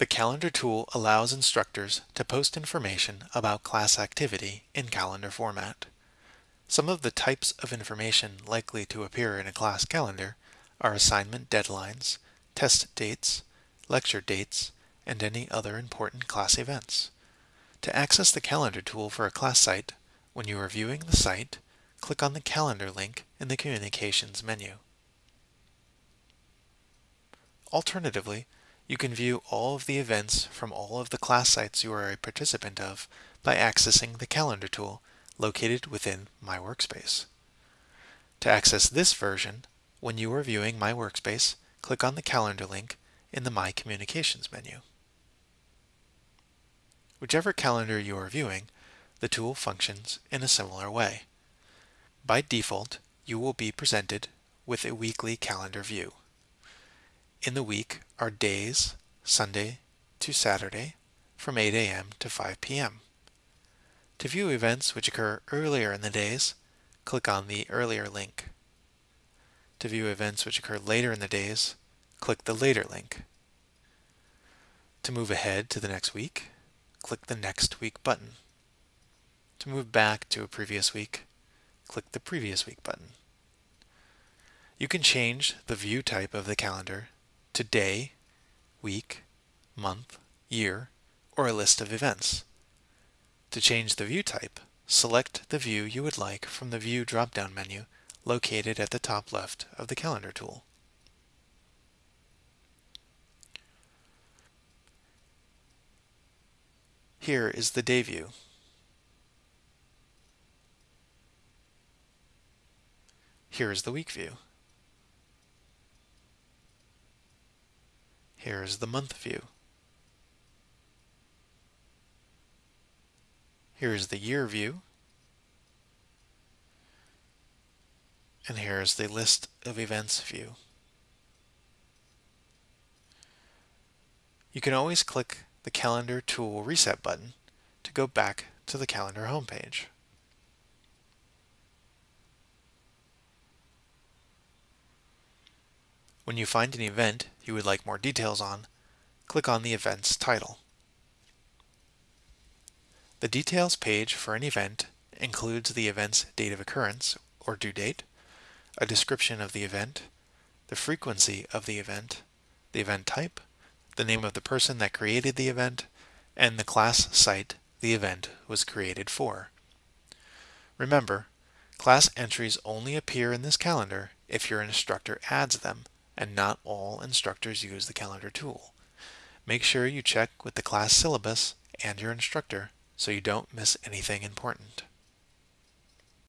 The calendar tool allows instructors to post information about class activity in calendar format. Some of the types of information likely to appear in a class calendar are assignment deadlines, test dates, lecture dates, and any other important class events. To access the calendar tool for a class site, when you are viewing the site, click on the calendar link in the communications menu. Alternatively, you can view all of the events from all of the class sites you are a participant of by accessing the calendar tool located within My Workspace. To access this version, when you are viewing My Workspace, click on the calendar link in the My Communications menu. Whichever calendar you are viewing, the tool functions in a similar way. By default, you will be presented with a weekly calendar view. In the week are days, Sunday to Saturday, from 8 a.m. to 5 p.m. To view events which occur earlier in the days, click on the earlier link. To view events which occur later in the days, click the later link. To move ahead to the next week, click the next week button. To move back to a previous week, click the previous week button. You can change the view type of the calendar to day, week, month, year, or a list of events. To change the view type, select the view you would like from the View drop-down menu located at the top left of the Calendar tool. Here is the day view. Here is the week view. Here is the month view. Here is the year view. And here is the list of events view. You can always click the Calendar Tool Reset button to go back to the Calendar homepage. When you find an event you would like more details on, click on the event's title. The details page for an event includes the event's date of occurrence, or due date, a description of the event, the frequency of the event, the event type, the name of the person that created the event, and the class site the event was created for. Remember, class entries only appear in this calendar if your instructor adds them, and not all instructors use the calendar tool. Make sure you check with the class syllabus and your instructor so you don't miss anything important.